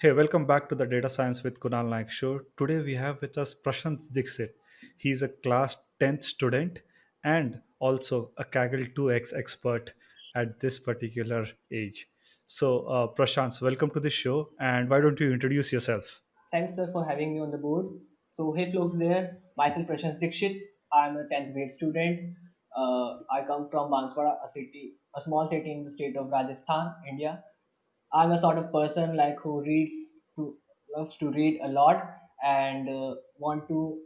Hey, welcome back to the Data Science with Kunal Naik show. Today we have with us Prashant Dixit. He's a class 10th student and also a Kaggle 2x expert at this particular age. So, uh, Prashant, welcome to the show. And why don't you introduce yourself? Thanks, sir, for having me on the board. So, hey, folks, there. Myself, Prashant Dikshit. I'm a 10th grade student. Uh, I come from Banswara, a city, a small city in the state of Rajasthan, India. I'm a sort of person like who reads, who loves to read a lot, and uh, want to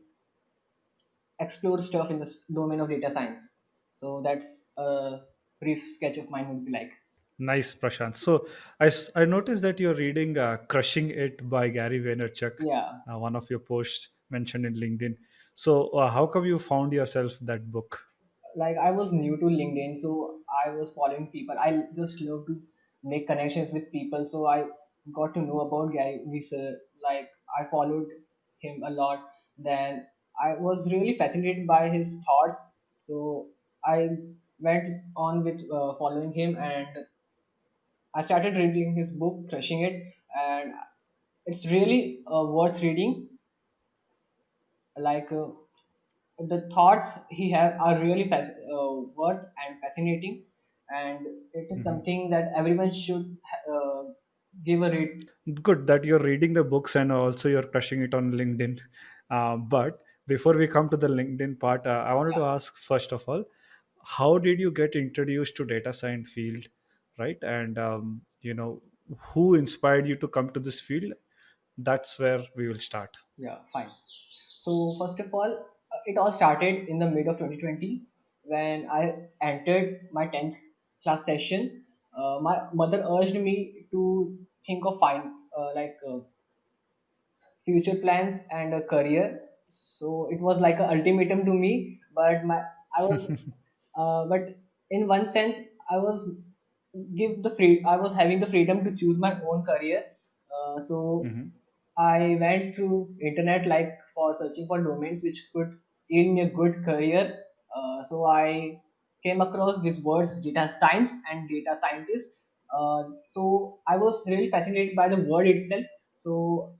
explore stuff in the s- domain of data science. So that's a brief sketch of mine would be like. Nice, Prashant. So, I, s- I noticed that you're reading uh, Crushing It by Gary Vaynerchuk, Yeah, uh, one of your posts mentioned in LinkedIn. So, uh, how come you found yourself that book? like I was new to LinkedIn, so I was following people. I just love to make connections with people, so I got to know about Gary Vee. Like I followed him a lot. Then I was really fascinated by his thoughts, so I went on with uh, following him, and I started reading his book, Crushing It, and it's really uh, worth reading. Like. Uh, the thoughts he have are really fas- uh, worth and fascinating and it is Mhm. something that everyone should uh, give a read Good that you're reading the books and also you're crushing it on LinkedIn. Uh, but before we come to the LinkedIn part, uh, I wanted yeah to ask first of all, how did you get introduced to data science field, right? And um, you know, who inspired you to come to this field? That's where we will start. yeah fine so first of all uh, it all started in the mid of 2020 when i entered my 10th class session. Uh, my mother urged me to think of fine uh, like uh, future plans and a career. So it was like an ultimatum to me but my i was uh, but in one sense i was give the free i was having the freedom to choose my own career. Uh, so hmm i went through internet like for searching for domains which could yield me a good career. Uh, so i came across these words data science and data scientist uh, so i was really fascinated by the word itself so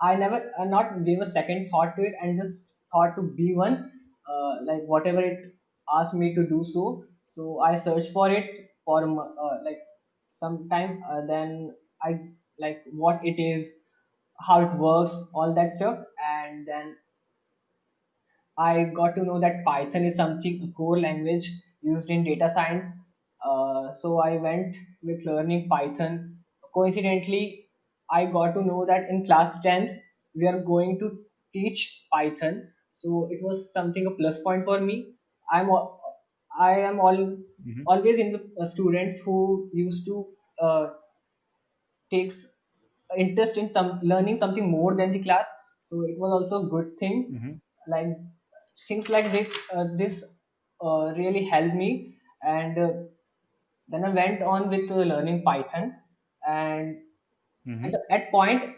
I never not gave a second thought to it and just thought to be one, uh, like whatever it asked me to do so. So I searched for it for uh, like some time. Uh, then I like what it is, how it works, all that stuff, and then I got to know that Python is something a core language used in data science. Uh, so I went with learning Python. Coincidentally, I got to know that in class 10th we are going to teach Python. So it was something a plus point for me. I'm I am all hmm always in the uh, students who used to uh, takes interest in some learning something more than the class so it was also a good thing hmm like things like this, uh, this uh, really helped me. And uh, then i went on with uh, learning python. And at, hmm at point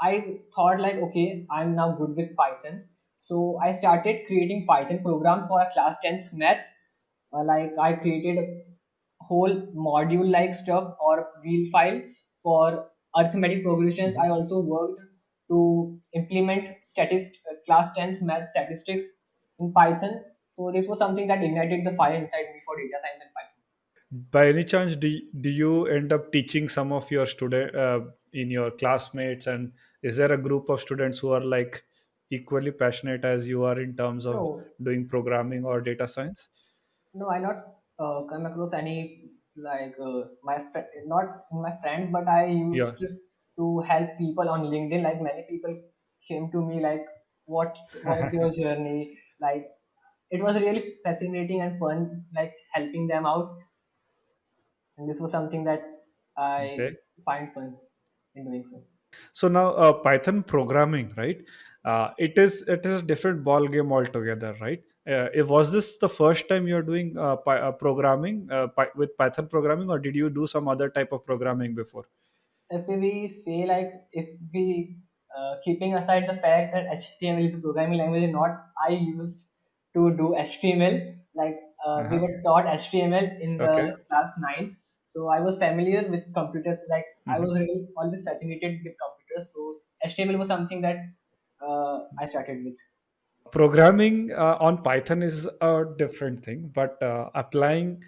i thought like okay i'm now good with python. So i started creating python programs for a class 10th maths. Uh, like i created a whole module like stuff or wheel file for arithmetic progressions. I also worked to implement statist uh, class 10th math statistics in python so this was something that ignited the fire inside me for data science and python By any chance, do, do you end up teaching some of your student uh, in your classmates? And is there a group of students who are like equally passionate as you are in terms of no doing programming or data science? No, I not uh, come across any like uh, my fr- not my friends, but I Yeah. used to help people on LinkedIn. Like many people came to me like, "What was your journey?" Like it was really fascinating and fun, like helping them out. And this was something that I okay. find fun in doing so. So now uh, Python programming, right? Uh, it is it is a different ball game altogether, right? Uh, if was this the first time you're doing uh, uh, programming uh, Py- with Python programming, or did you do some other type of programming before? if we say like if we uh, keeping aside the fact that HTML is a programming language, not I used to do HTML. Like uh, we Uh-huh. were taught HTML in Okay. the class ninth, so I was familiar with computers. Like I hmm was really always fascinated with computers. So HTML was something that uh, I started with. programming uh, on python is a different thing but uh, applying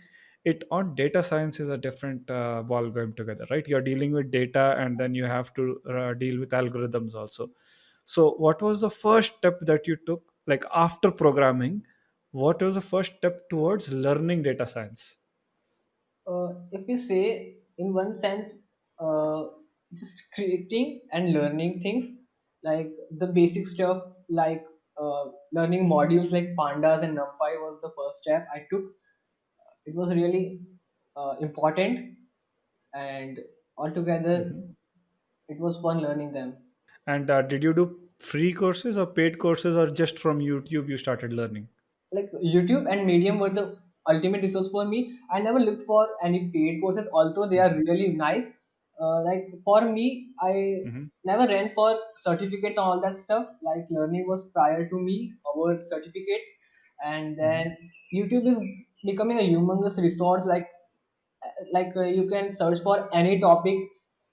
it on data science is a different uh, ball game together right you're dealing with data and then you have to uh, deal with algorithms also so what was the first step that you took like after programming what was the first step towards learning data science? Uh, if we say in one sense uh, just creating and learning things like the basic stuff like uh, learning modules like pandas and numpy was the first step i took. It was really uh, important and altogether Mhm. it was fun learning them. And uh, did you do free courses or paid courses or just from youtube you started learning like YouTube and Medium were the ultimate resource for me. I never looked for any paid courses, although they are really nice. Uh, like for me, I hmm never ran for certificates and all that stuff. Like learning was prior to me over certificates, and hmm then YouTube is becoming a humongous resource. Like like uh, you can search for any topic,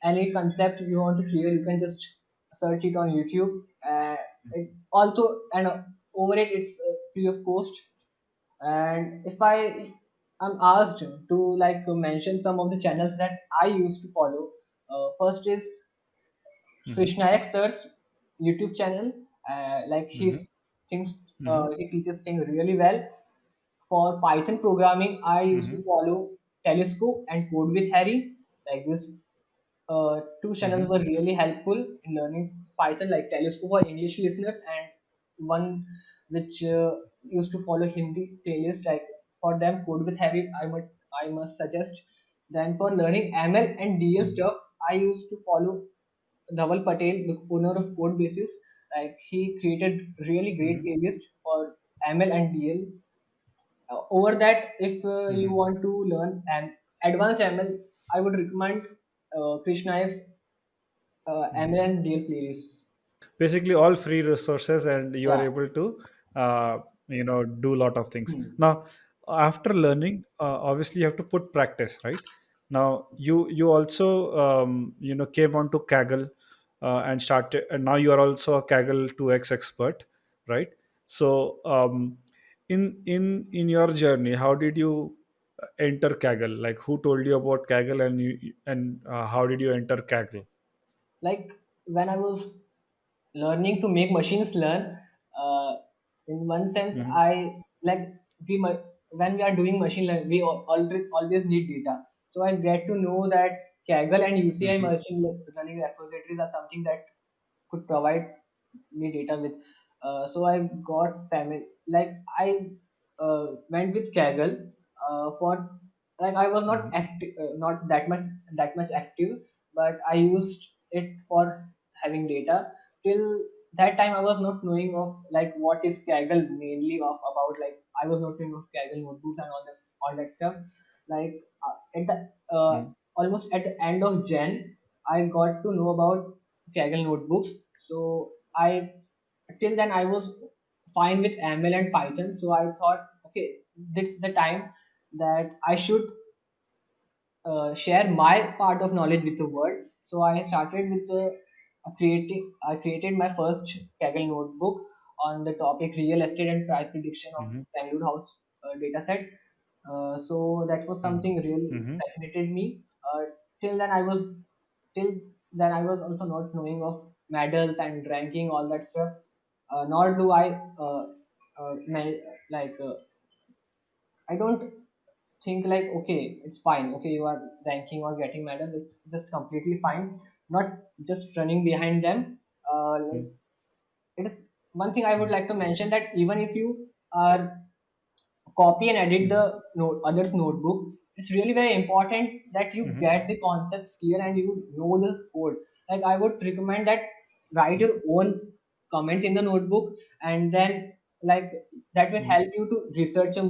any concept you want to clear. You can just search it on YouTube. Uh, it also and over it, it's uh, free of cost. And if i i'm asked to like mention some of the channels that i used to follow uh, first is hmm Krish Naik sir's youtube channel. Uh, like his hmm things uh, hmm he teaches things really well. For python programming i used to hmm follow Telusko and code with harry like this uh, two channels hmm were really helpful in learning Python, like Telusko for English listeners, and one which uh, used to follow Hindi playlist. Like for them, Code with Harry, I must I must suggest. Then for learning ML and DL hmm stuff, I used to follow Dhaval Patel, the owner of Codebasics. Like he created really great hmm playlist for ML and DL. Uh, over that, if uh, you want to learn an advanced ML, I would recommend uh, Krish Naik's uh, ML and DL playlists. basically all free resources and you are able to uh, you know do a lot of things Hmm. now after learning uh, obviously you have to put practice right now you you also um, you know came on to kaggle uh, and started and now you are also a kaggle 2x expert right so um, in in in your journey how did you enter kaggle? Like who told you about kaggle and you and uh, how did you enter kaggle? Like when I was learning to make machines learn, uh, in one sense, hmm I like we when we are doing machine learning, we al- already always need data. So I get to know that Kaggle and UCI hmm machine learning repositories are something that could provide me data with. Uh, so I got family like I uh, went with Kaggle uh, for like I was not hmm active, uh, not that much that much active, but I used it for having data. Till that time, I was not knowing of like what is Kaggle mainly of about. Like I was not knowing of Kaggle notebooks and all this all that stuff. Like uh, at the uh, hmm almost at the end of Jan, I got to know about Kaggle notebooks. So I till then I was fine with ML and Python. So I thought, okay, this is the time that I should uh, share my part of knowledge with the world. So I started with the uh, creating. I created my first Kaggle notebook on the topic real estate and price prediction of hmm Bangalore house uh, data set. Uh, so that was something really hmm fascinated me. Uh, till then, I was till then I was also not knowing of medals and ranking all that stuff. Uh, nor do I uh, uh, like uh, I don't think like okay it's fine. Okay you are ranking or getting medals it's just completely fine. Not just running behind them. Uh, like it is one thing i would like to mention that even if you are copy and edit the Mhm, note, others notebook it's really very important that you mhm, get the concepts clear and you know this code like i would recommend that write your own comments in the notebook and then like that will mhm, help you to research a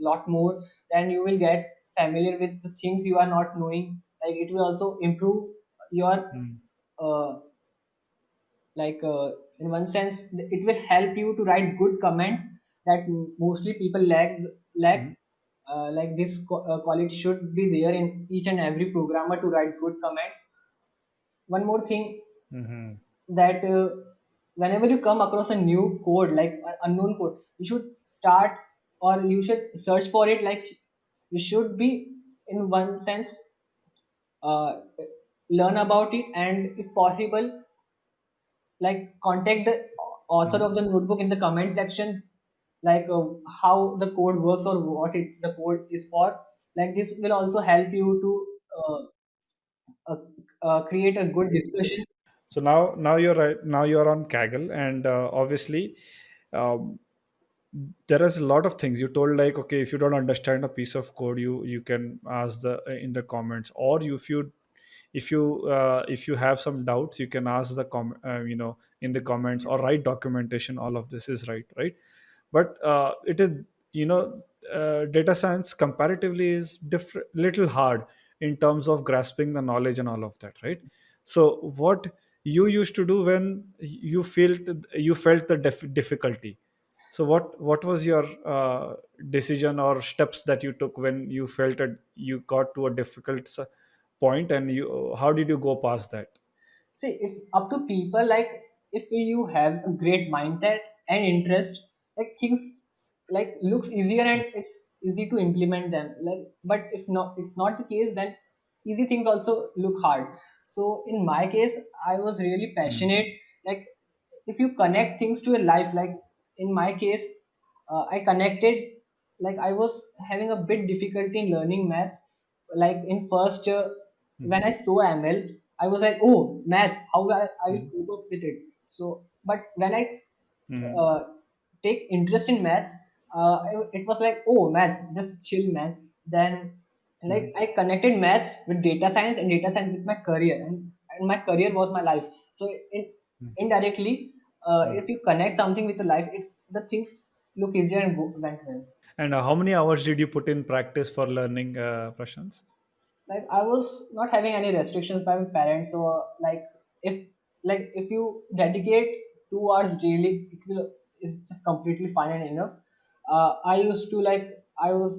lot more then you will get familiar with the things you are not knowing. Like it will also improve your mhm, uh, like uh, in one sense th- it will help you to write good comments that m- mostly people lack lack mhm, uh, like this qu- uh, quality should be there in each and every programmer to write good comments. One more thing Mm-hmm. that uh, whenever you come across a new code like an unknown code you should start or you should search for it like you should be in one sense uh, learn about it and if possible like contact the author of the notebook in the comment section like uh, how the code works or what it the code is for like this will also help you to uh, uh, uh, create a good discussion So now, now you're right. Now you're on Kaggle, and uh, obviously, um, there is a lot of things you told. Like, okay, if you don't understand a piece of code, you you can ask the in the comments, or you, if you if you uh, if you have some doubts, you can ask the com uh, you know in the comments or write documentation. All of this is right, right? but uh, it is you know uh, data science comparatively is different little hard in terms of grasping the knowledge and all of that right so what you used to do when you felt you felt the dif- difficulty so what what was your uh, decision or steps that you took when you felt that you got to a difficult point and you how did you go past that See, it's up to people. Like, if you have a great mindset and interest, like things like looks easier and it's easy to implement them. Like, but if not, it's not the case. Then easy things also look hard. So in my case, I was really mm-hmm. passionate. Like, if you connect things to your life, like in my case, uh, I connected. Like, I was having a bit difficulty in learning maths. Like in first. Uh, when I saw ML, I was like, oh, maths, how I, I will Mm-hmm. cope up with it. So, but when I Mm-hmm. uh, take interest in maths, uh, it was like, oh, maths, just chill, man. Then, like, I connected maths with data science and data science with my career, and, and my career was my life. So, in, indirectly, uh, Mm-hmm. if you connect something with your life, it's the things look easier and go, went well. and uh, how many hours did you put in practice for learning uh, Prashant? like i was not having any restrictions by my parents so like if like if you dedicate two hours daily it will is just completely fine and enough uh, i used to like i was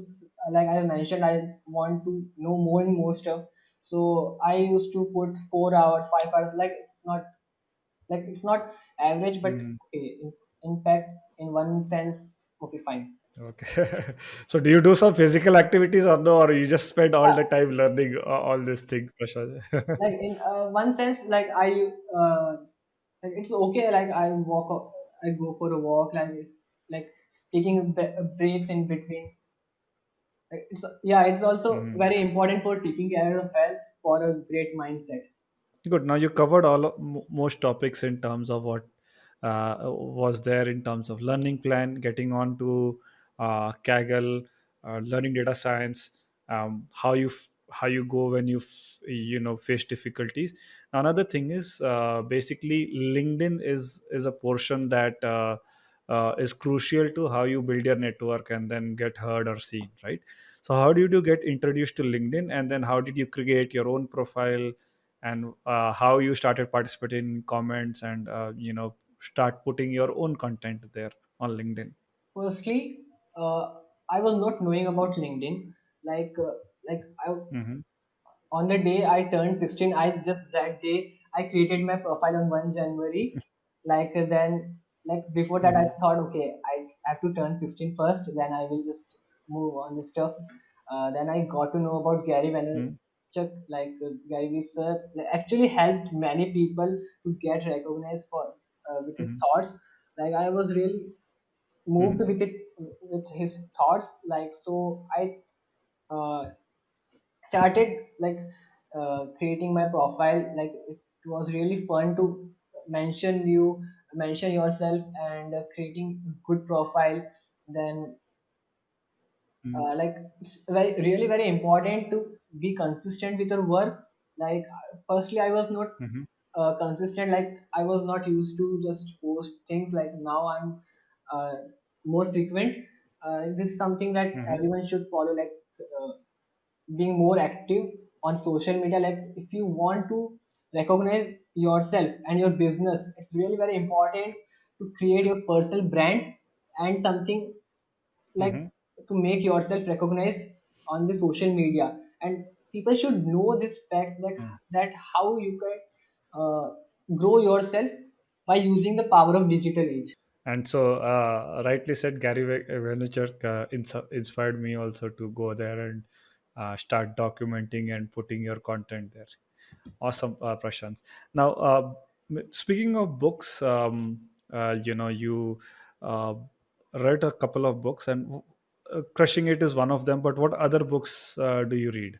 like i mentioned i want to know more and more stuff so i used to put four hours five hours like it's not like it's not average but Mm, okay in, in fact in one sense okay fine okay. so do you do some physical activities or no, or you just spend all yeah the time learning uh, all things, Prashant? like in uh, one sense like i uh, like it's okay like i walk i go for a walk like it's like taking bre- breaks in between Like, it's yeah it's also Mhm. very important for taking care of health for a great mindset Good. Now you covered all of, mo- most topics in terms of what uh, was there in terms of learning plan, getting on to uh, Kaggle, uh, learning data science, um, how you f- how you go when you f- you know face difficulties. Another thing is uh, basically LinkedIn is is a portion that uh, uh, is crucial to how you build your network and then get heard or seen, right? So how did you get introduced to LinkedIn, and then how did you create your own profile? And uh, how you started participating in comments and uh, you know start putting your own content there on linkedin firstly uh, i was not knowing about linkedin like uh, like i mm-hmm. on the day I turned 16, I just that day I created my profile on 1 January. Like uh, then, like before that, I Mm-hmm. thought, okay, I have to turn 16 first, then I will just move on this stuff. Uh, then I got to know about Gary Vaynerchuk, like uh, Gary Vee sir, like, actually helped many people to get recognized for uh, with his Mm-hmm. thoughts. Like I was really moved Mm-hmm. with it with his thoughts. Like so, I uh, started like uh, creating my profile like it was really fun to mention you mention yourself and uh, creating a good profile then Mm-hmm. uh, like it's very really very important to be consistent with your work like firstly i was not Mm-hmm. uh, consistent like i was not used to just post things like now i'm uh, more frequent uh, this is something that Mm-hmm. everyone should follow like uh, being more active on social media like if you want to recognize yourself and your business it's really very important to create your personal brand and something like Mm-hmm. to make yourself recognized on the social media and people should know this fact like that how you can uh, grow yourself by using the power of digital age. And so uh, rightly said gary Ve- vaynerchuk uh, ins- inspired me also to go there and uh, start documenting and putting your content there. Awesome uh, prashant. Now uh, m- speaking of books um, uh, you know you uh, read a couple of books and uh, crushing it is one of them but what other books uh, do you read?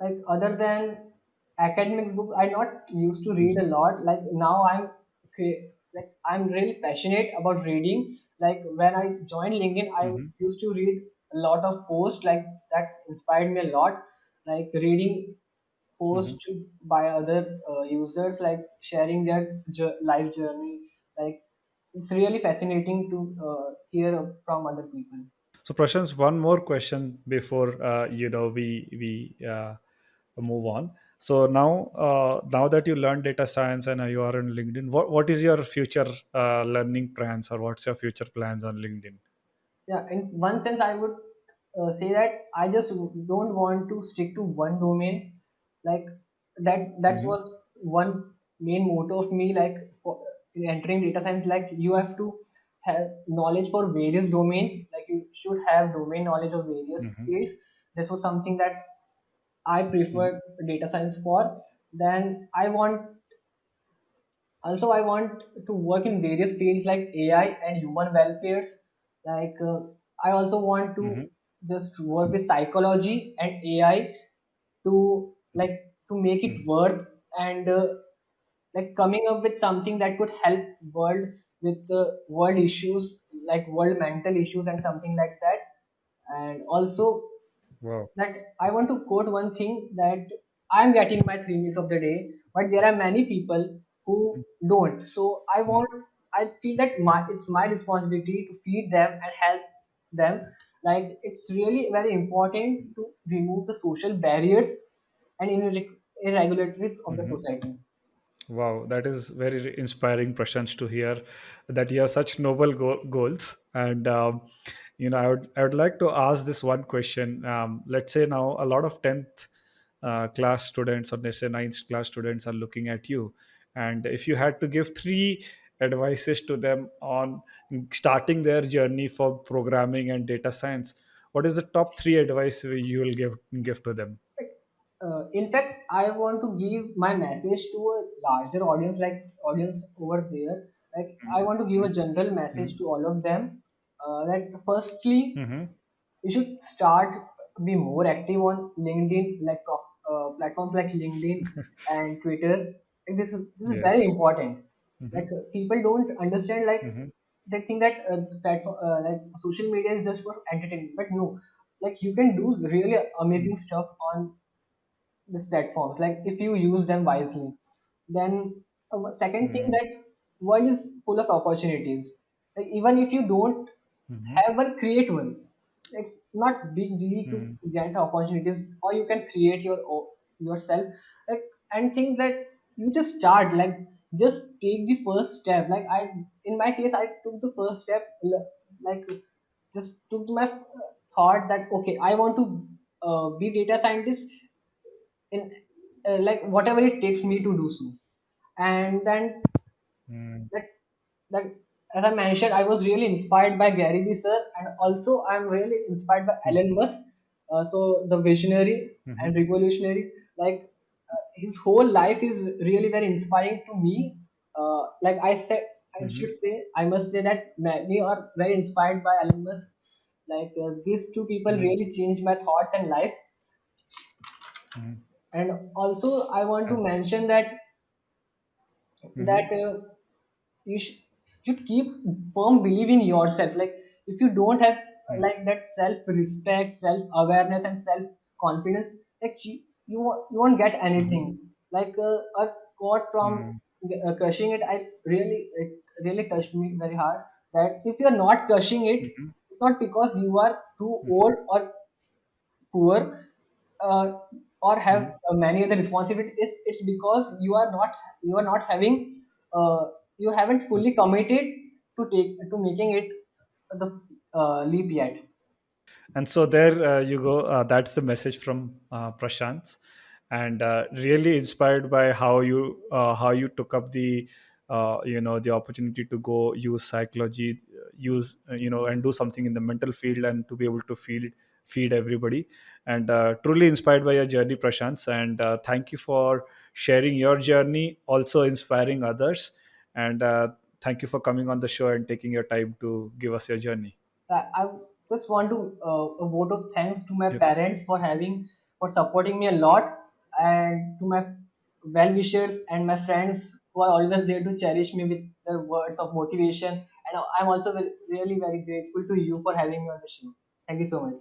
Like other than academics book i not used to read a lot. Like now i'm cre- like i'm really passionate about reading. Like when i joined linkedin i hmm used to read a lot of posts like that inspired me a lot. Like reading posts by other uh, users like sharing their jour- life journey. Like it's really fascinating to uh, hear from other people So, Prashant, one more question before uh, you know we we uh, move on. So now, uh, now that you learn data science and you are on LinkedIn, what what is your future uh, learning plans or what's your future plans on LinkedIn? yeah in one sense i would uh, say that i just don't want to stick to one domain like that that hmm was one main motto of me like for entering data science like you have to have knowledge for various domains like you should have domain knowledge of various hmm fields this was something that i preferred data science for. Then i want also i want to work in various fields like ai and human welfares. Like uh, i also want to hmm just work with psychology and ai to like to make it hmm worth and uh, like coming up with something that could help world with uh, world issues like world mental issues and something like that and also Wow. that I want to quote one thing that I'm getting my three meals of the day, but there are many people who don't. So I want, I feel that my, it's my responsibility to feed them and help them. Like it's really very important to remove the social barriers and irre- irregularities of the Mhm. society. Wow, that is very inspiring, Prashant, to hear that you have such noble go- goals. And um, you know, I would I would like to ask this one question. Um, let's say now a lot of tenth uh, class students or let's say ninth class students are looking at you, and if you had to give three advices to them on starting their journey for programming and data science, what is the top three advice you will give give to them? Uh, in fact i want to give my message to a larger audience like audience over there. Like i want to give a general message to all of them. Uh, that firstly Mm-hmm. you should start to be more active on linkedin like uh, platforms like linkedin and twitter. Like this is this is very important. Mm-hmm. like uh, people don't understand like Mm-hmm. they think that uh, the platform uh, like social media is just for entertainment. But no like you can do really amazing stuff on these platforms like if you use them wisely then uh, second thing Mm-hmm. that world is full of opportunities like even if you don't Mm-hmm. have one create one it's not big deal to Mm-hmm. get opportunities or you can create your o- yourself like and think that you just start like just take the first step like i in my case i took the first step like just took my thought that okay i want to uh, be data scientist in uh, like whatever it takes me to do so and then Mm-hmm. that that as I mentioned, I was really inspired by Gary Vee sir, and also I'm really inspired by Elon Musk. Uh, so the visionary Mm-hmm. and revolutionary, like uh, his whole life is really very inspiring to me. Uh, like I said, I Mm-hmm. should say, I must say that many are very inspired by Elon Musk. Like uh, these two people Mm-hmm. really changed my thoughts and life. And also, I want to mention that Mm-hmm. that uh, you sh- should keep firm belief in yourself like if you don't have uh, like that self respect self awareness and self confidence like you you, won't- you won't get anything like uh, a quote from Mm-hmm. uh, crushing it i really it really touched me very hard that if you're not crushing it Mm-hmm. it's not because you are too Mm-hmm. old or poor uh, or have Mm-hmm. uh, many other responsibilities it's, it's because you are not you are not having uh, you haven't fully committed to take to making it the uh, leap yet And so there uh, you go. Uh, that's the message from uh, Prashant. and uh, really inspired by how you uh, how you took up the uh, you know the opportunity to go use psychology use you know and do something in the mental field and to be able to feed feed everybody and uh, truly inspired by your journey prashants and uh, thank you for sharing your journey also inspiring others and uh, thank you for coming on the show and taking your time to give us your journey I, I just want to uh, a vote of thanks to my yep. parents for having for supporting me a lot, and to my well wishers and my friends who are always there to cherish me with their words of motivation. And I'm also really very grateful to you for having me on the show. Thank you so much.